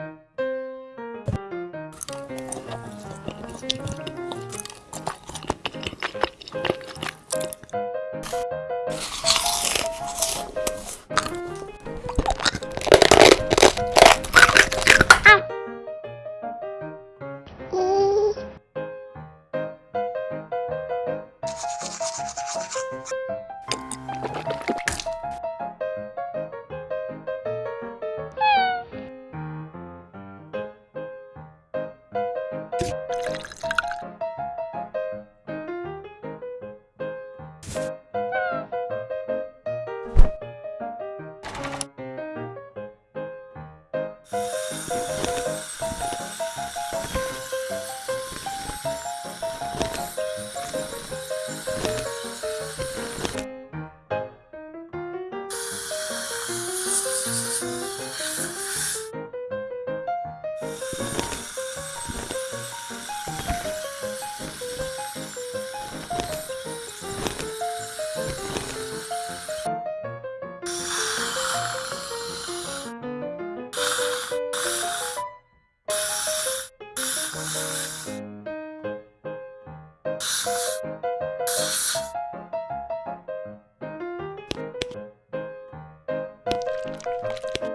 you you you